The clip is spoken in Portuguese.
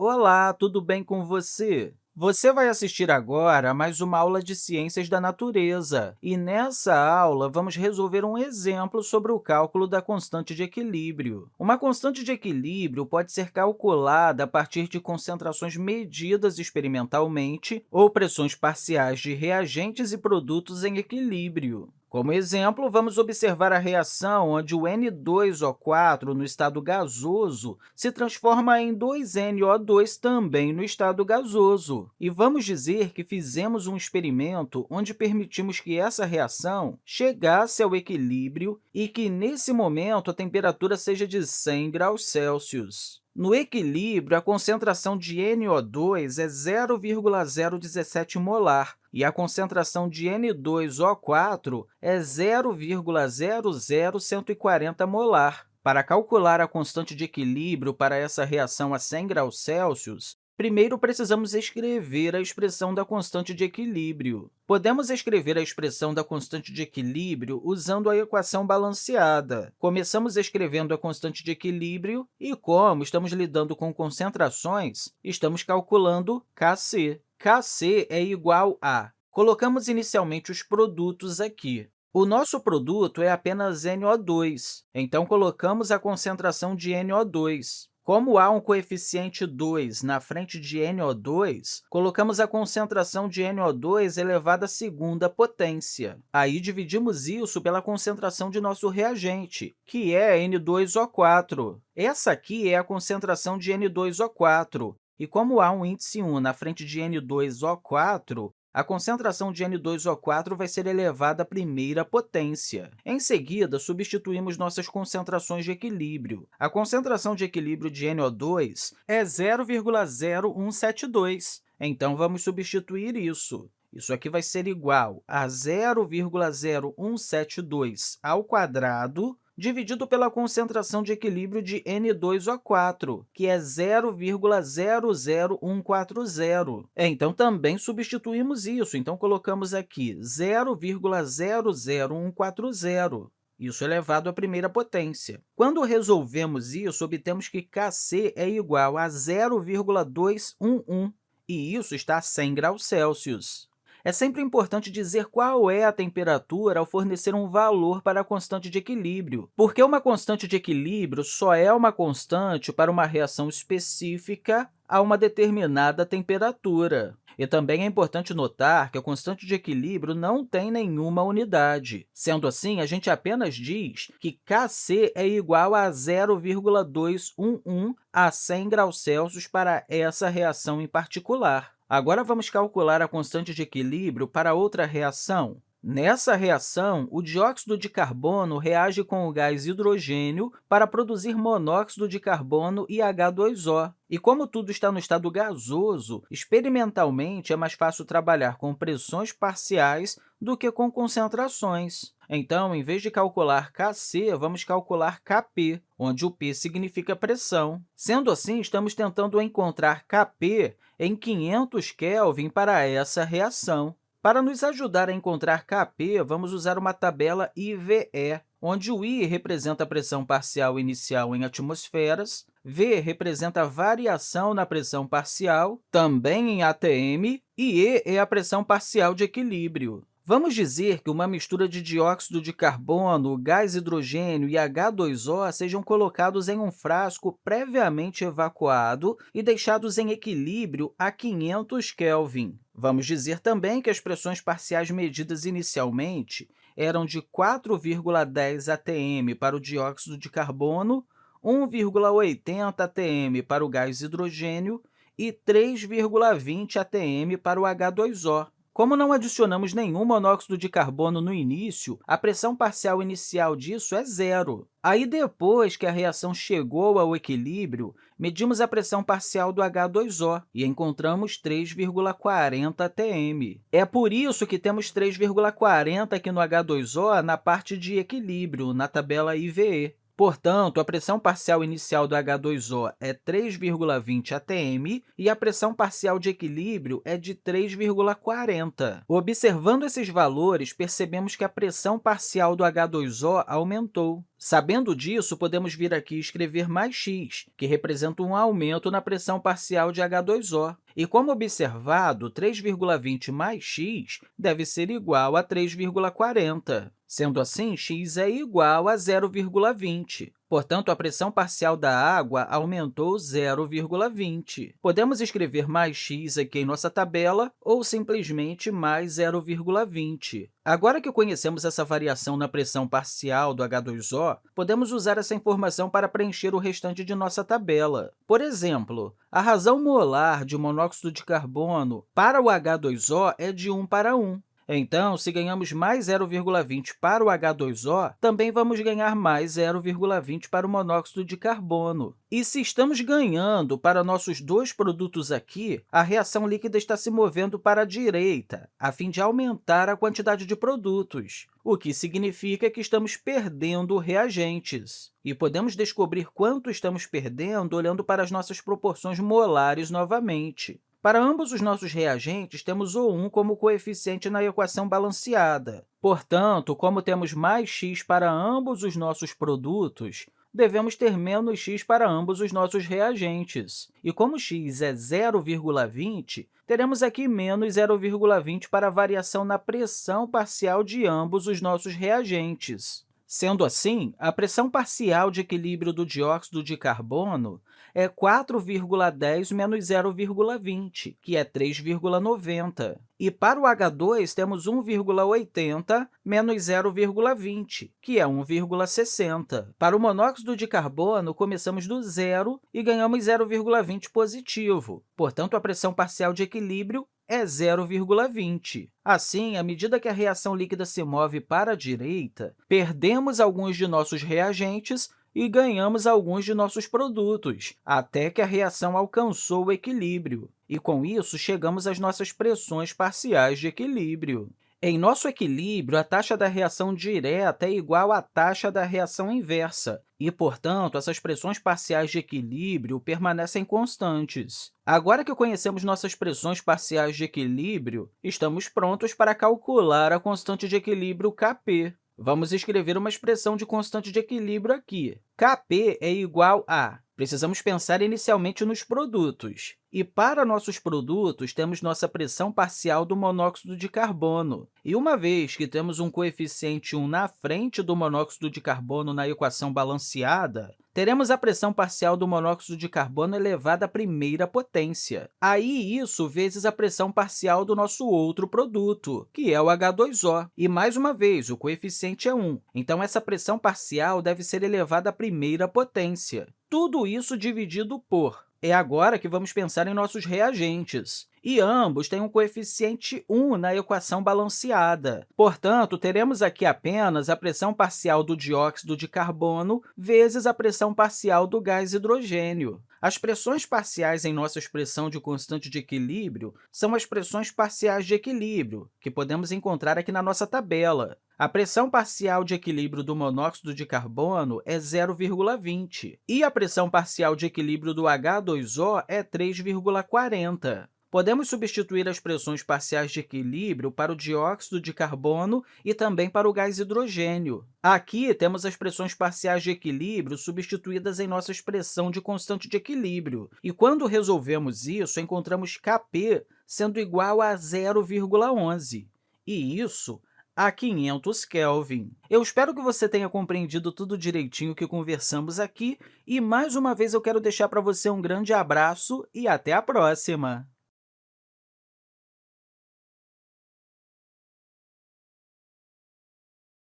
Olá, tudo bem com você? Você vai assistir agora a mais uma aula de Ciências da Natureza, e nessa aula vamos resolver um exemplo sobre o cálculo da constante de equilíbrio. Uma constante de equilíbrio pode ser calculada a partir de concentrações medidas experimentalmente ou pressões parciais de reagentes e produtos em equilíbrio. Como exemplo, vamos observar a reação onde o N2O4, no estado gasoso, se transforma em 2NO2 também no estado gasoso. E vamos dizer que fizemos um experimento onde permitimos que essa reação chegasse ao equilíbrio e que, nesse momento, a temperatura seja de 100 graus Celsius. No equilíbrio, a concentração de NO2 é 0,017 molar e a concentração de N2O4 é 0,00140 molar. Para calcular a constante de equilíbrio para essa reação a 100 graus Celsius, Primeiro, precisamos escrever a expressão da constante de equilíbrio. Podemos escrever a expressão da constante de equilíbrio usando a equação balanceada. Começamos escrevendo a constante de equilíbrio e, como estamos lidando com concentrações, estamos calculando Kc. Kc é igual a... Colocamos inicialmente os produtos aqui. O nosso produto é apenas NO2, então colocamos a concentração de NO2. Como há um coeficiente 2 na frente de NO2, colocamos a concentração de NO2 elevada à segunda potência. Aí, dividimos isso pela concentração de nosso reagente, que é N2O4. Essa aqui é a concentração de N2O4, e como há um índice 1 na frente de N2O4, a concentração de N2O4 vai ser elevada à primeira potência. Em seguida, substituímos nossas concentrações de equilíbrio. A concentração de equilíbrio de NO2 é 0,0172, então vamos substituir isso. Isso aqui vai ser igual a 0,0172 ao quadrado dividido pela concentração de equilíbrio de N2O4, que é 0,00140. Então, também substituímos isso. Então, colocamos aqui 0,00140. Isso elevado à primeira potência. Quando resolvemos isso, obtemos que Kc é igual a 0,211, e isso está a 100 graus Celsius. É sempre importante dizer qual é a temperatura ao fornecer um valor para a constante de equilíbrio, porque uma constante de equilíbrio só é uma constante para uma reação específica a uma determinada temperatura. E também é importante notar que a constante de equilíbrio não tem nenhuma unidade. Sendo assim, a gente apenas diz que Kc é igual a 0,211 a 100 graus Celsius para essa reação em particular. Agora, vamos calcular a constante de equilíbrio para outra reação. Nessa reação, o dióxido de carbono reage com o gás hidrogênio para produzir monóxido de carbono e H2O. E como tudo está no estado gasoso, experimentalmente é mais fácil trabalhar com pressões parciais do que com concentrações. Então, em vez de calcular Kc, vamos calcular Kp, onde o P significa pressão. Sendo assim, estamos tentando encontrar Kp em 500 Kelvin para essa reação. Para nos ajudar a encontrar Kp, vamos usar uma tabela IVE, onde o I representa a pressão parcial inicial em atmosferas, V representa a variação na pressão parcial, também em ATM, e E é a pressão parcial de equilíbrio. Vamos dizer que uma mistura de dióxido de carbono, gás hidrogênio e H2O sejam colocados em um frasco previamente evacuado e deixados em equilíbrio a 500 Kelvin. Vamos dizer também que as pressões parciais medidas inicialmente eram de 4,10 atm para o dióxido de carbono, 1,80 atm para o gás hidrogênio e 3,20 atm para o H2O. Como não adicionamos nenhum monóxido de carbono no início, a pressão parcial inicial disso é zero. Aí, depois que a reação chegou ao equilíbrio, medimos a pressão parcial do H2O e encontramos 3,40 atm. É por isso que temos 3,40 aqui no H2O na parte de equilíbrio, na tabela IVE. Portanto, a pressão parcial inicial do H2O é 3,20 atm e a pressão parcial de equilíbrio é de 3,40. Observando esses valores, percebemos que a pressão parcial do H2O aumentou. Sabendo disso, podemos vir aqui escrever mais x, que representa um aumento na pressão parcial de H2O. E, como observado, 3,20 mais x deve ser igual a 3,40. Sendo assim, x é igual a 0,20. Portanto, a pressão parcial da água aumentou 0,20. Podemos escrever mais x aqui em nossa tabela ou simplesmente mais 0,20. Agora que conhecemos essa variação na pressão parcial do H2O, podemos usar essa informação para preencher o restante de nossa tabela. Por exemplo, a razão molar de monóxido de carbono para o H2O é de 1 para 1. Então, se ganhamos mais 0,20 para o H2O, também vamos ganhar mais 0,20 para o monóxido de carbono. E se estamos ganhando para nossos dois produtos aqui, a reação líquida está se movendo para a direita, a fim de aumentar a quantidade de produtos, o que significa que estamos perdendo reagentes. E podemos descobrir quanto estamos perdendo olhando para as nossas proporções molares novamente. Para ambos os nossos reagentes, temos o 1 como coeficiente na equação balanceada. Portanto, como temos mais x para ambos os nossos produtos, devemos ter menos x para ambos os nossos reagentes. E como x é 0,20, teremos aqui menos 0,20 para a variação na pressão parcial de ambos os nossos reagentes. Sendo assim, a pressão parcial de equilíbrio do dióxido de carbono é 4,10 menos 0,20, que é 3,90. E para o H2, temos 1,80 menos 0,20, que é 1,60. Para o monóxido de carbono, começamos do zero e ganhamos 0,20 positivo. Portanto, a pressão parcial de equilíbrio é 0,20. Assim, à medida que a reação líquida se move para a direita, perdemos alguns de nossos reagentes e ganhamos alguns de nossos produtos, até que a reação alcançou o equilíbrio. E, com isso, chegamos às nossas pressões parciais de equilíbrio. Em nosso equilíbrio, a taxa da reação direta é igual à taxa da reação inversa, e, portanto, essas pressões parciais de equilíbrio permanecem constantes. Agora que conhecemos nossas pressões parciais de equilíbrio, estamos prontos para calcular a constante de equilíbrio Kp. Vamos escrever uma expressão de constante de equilíbrio aqui. Kp é igual a Precisamos pensar inicialmente nos produtos. E, para nossos produtos, temos nossa pressão parcial do monóxido de carbono. E, uma vez que temos um coeficiente 1 na frente do monóxido de carbono na equação balanceada, teremos a pressão parcial do monóxido de carbono elevada à primeira potência. Aí, isso vezes a pressão parcial do nosso outro produto, que é o H2O. E, mais uma vez, o coeficiente é 1. Então, essa pressão parcial deve ser elevada à primeira potência. Tudo isso dividido por. É agora que vamos pensar em nossos reagentes. E ambos têm um coeficiente 1 na equação balanceada. Portanto, teremos aqui apenas a pressão parcial do dióxido de carbono vezes a pressão parcial do gás hidrogênio. As pressões parciais em nossa expressão de constante de equilíbrio são as pressões parciais de equilíbrio, que podemos encontrar aqui na nossa tabela. A pressão parcial de equilíbrio do monóxido de carbono é 0,20 e a pressão parcial de equilíbrio do H2O é 3,40. Podemos substituir as pressões parciais de equilíbrio para o dióxido de carbono e também para o gás hidrogênio. Aqui, temos as pressões parciais de equilíbrio substituídas em nossa expressão de constante de equilíbrio. E, quando resolvemos isso, encontramos Kp sendo igual a 0,11. E isso a 500 Kelvin. Eu espero que você tenha compreendido tudo direitinho que conversamos aqui e, mais uma vez, eu quero deixar para você um grande abraço e até a próxima!